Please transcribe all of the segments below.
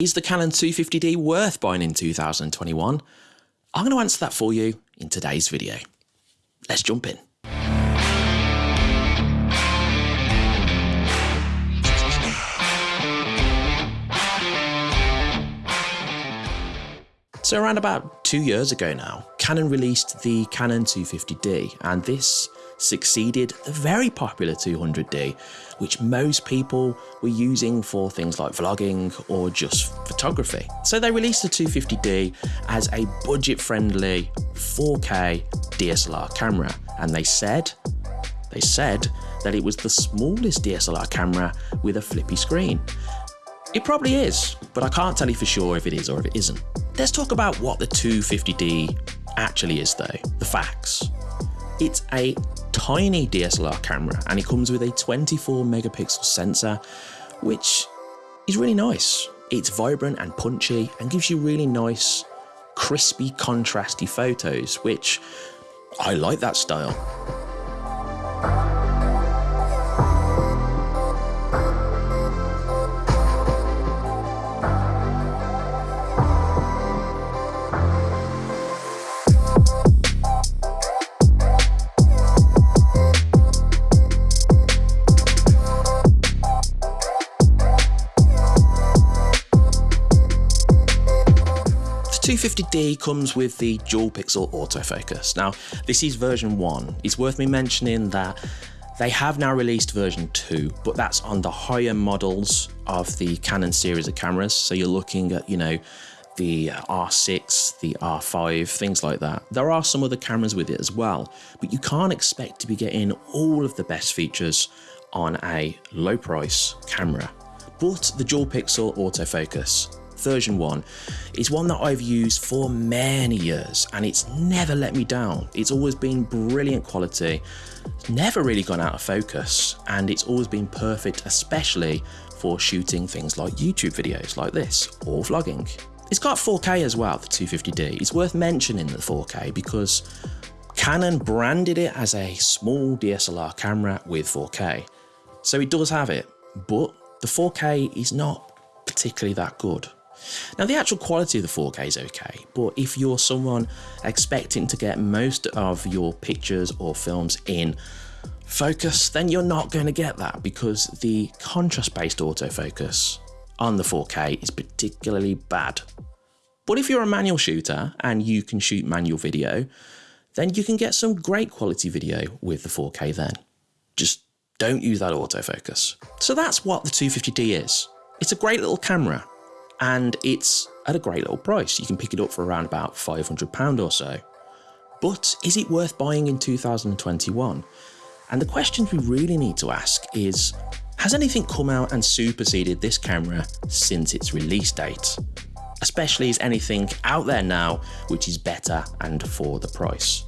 Is the Canon 250D worth buying in 2021? I'm going to answer that for you in today's video. Let's jump in. So around about two years ago now, Canon released the Canon 250D and this succeeded the very popular 200D, which most people were using for things like vlogging or just photography. So they released the 250D as a budget-friendly 4K DSLR camera, and they said, they said that it was the smallest DSLR camera with a flippy screen. It probably is, but I can't tell you for sure if it is or if it isn't. Let's talk about what the 250D actually is though, the facts. It's a tiny DSLR camera and it comes with a 24 megapixel sensor, which is really nice. It's vibrant and punchy and gives you really nice, crispy, contrasty photos, which I like that style. 250D comes with the dual pixel autofocus. Now, this is version 1. It's worth me mentioning that they have now released version 2, but that's on the higher models of the Canon series of cameras. So you're looking at, you know, the uh, R6, the R5, things like that. There are some other cameras with it as well, but you can't expect to be getting all of the best features on a low price camera. But the dual pixel autofocus version 1 is one that I've used for many years and it's never let me down. It's always been brilliant quality, never really gone out of focus and it's always been perfect especially for shooting things like YouTube videos like this or vlogging. It's got 4K as well, the 250D. It's worth mentioning the 4K because Canon branded it as a small DSLR camera with 4K. So it does have it, but the 4K is not particularly that good. Now the actual quality of the 4K is okay, but if you're someone expecting to get most of your pictures or films in focus, then you're not going to get that because the contrast based autofocus on the 4K is particularly bad. But if you're a manual shooter and you can shoot manual video, then you can get some great quality video with the 4K then. Just don't use that autofocus. So that's what the 250D is. It's a great little camera and it's at a great little price. You can pick it up for around about £500 or so. But is it worth buying in 2021? And the questions we really need to ask is, has anything come out and superseded this camera since its release date? Especially is anything out there now which is better and for the price?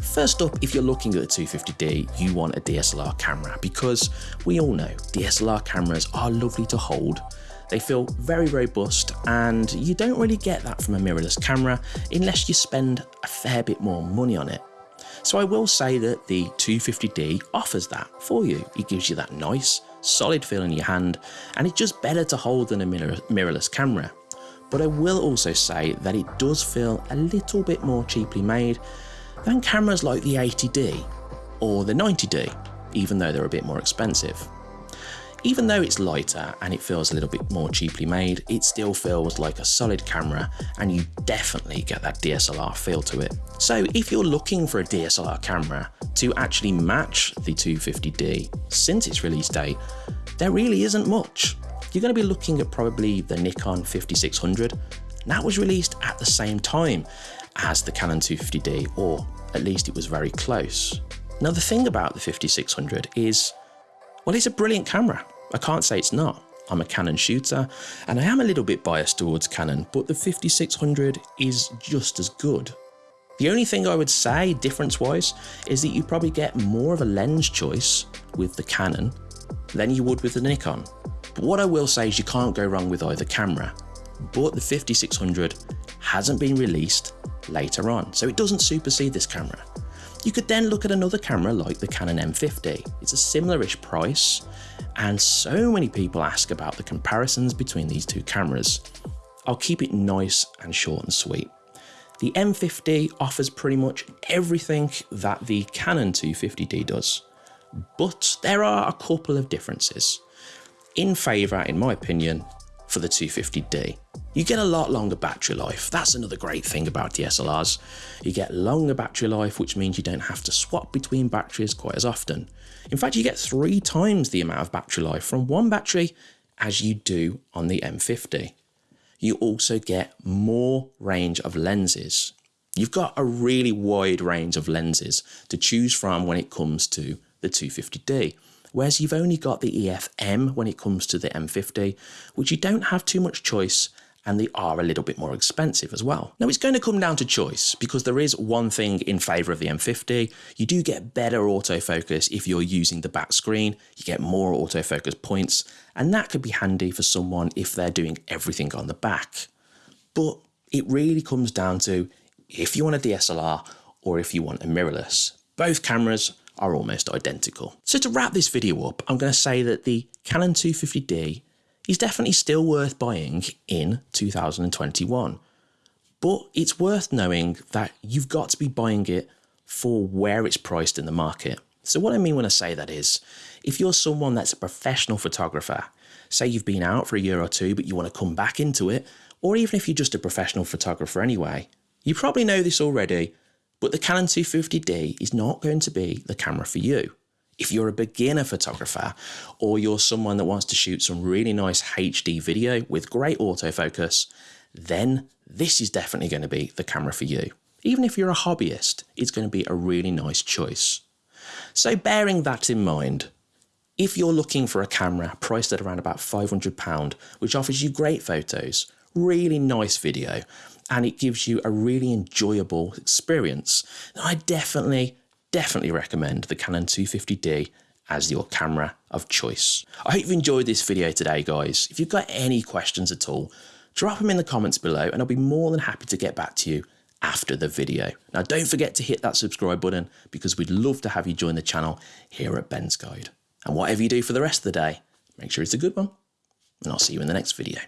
First up, if you're looking at the 250D, you want a DSLR camera because we all know DSLR cameras are lovely to hold, they feel very, robust and you don't really get that from a mirrorless camera unless you spend a fair bit more money on it. So I will say that the 250D offers that for you. It gives you that nice, solid feel in your hand and it's just better to hold than a mirror mirrorless camera. But I will also say that it does feel a little bit more cheaply made than cameras like the 80D or the 90D, even though they're a bit more expensive. Even though it's lighter and it feels a little bit more cheaply made, it still feels like a solid camera and you definitely get that DSLR feel to it. So if you're looking for a DSLR camera to actually match the 250D since its release date, there really isn't much. You're going to be looking at probably the Nikon 5600 and that was released at the same time as the Canon 250D or at least it was very close. Now the thing about the 5600 is, well it's a brilliant camera. I can't say it's not. I'm a Canon shooter and I am a little bit biased towards Canon, but the 5600 is just as good. The only thing I would say difference wise is that you probably get more of a lens choice with the Canon than you would with the Nikon. But what I will say is you can't go wrong with either camera, but the 5600 hasn't been released later on, so it doesn't supersede this camera. You could then look at another camera like the Canon M50. It's a similar-ish price, and so many people ask about the comparisons between these two cameras. I'll keep it nice and short and sweet. The M50 offers pretty much everything that the Canon 250D does, but there are a couple of differences. In favour, in my opinion, for the 250D. You get a lot longer battery life. That's another great thing about DSLRs. You get longer battery life, which means you don't have to swap between batteries quite as often. In fact, you get three times the amount of battery life from one battery as you do on the M50. You also get more range of lenses. You've got a really wide range of lenses to choose from when it comes to the 250D whereas you've only got the EF-M when it comes to the M50, which you don't have too much choice and they are a little bit more expensive as well. Now it's going to come down to choice because there is one thing in favour of the M50. You do get better autofocus if you're using the back screen, you get more autofocus points and that could be handy for someone if they're doing everything on the back. But it really comes down to if you want a DSLR or if you want a mirrorless. Both cameras are almost identical. So to wrap this video up, I'm going to say that the Canon 250D is definitely still worth buying in 2021. But it's worth knowing that you've got to be buying it for where it's priced in the market. So what I mean when I say that is, if you're someone that's a professional photographer, say you've been out for a year or two, but you want to come back into it, or even if you're just a professional photographer anyway, you probably know this already, but the Canon 250D is not going to be the camera for you. If you're a beginner photographer or you're someone that wants to shoot some really nice HD video with great autofocus, then this is definitely going to be the camera for you. Even if you're a hobbyist, it's going to be a really nice choice. So bearing that in mind, if you're looking for a camera priced at around about £500, which offers you great photos, really nice video, and it gives you a really enjoyable experience. I definitely, definitely recommend the Canon 250D as your camera of choice. I hope you've enjoyed this video today, guys. If you've got any questions at all, drop them in the comments below and I'll be more than happy to get back to you after the video. Now, don't forget to hit that subscribe button because we'd love to have you join the channel here at Ben's Guide. And whatever you do for the rest of the day, make sure it's a good one, and I'll see you in the next video.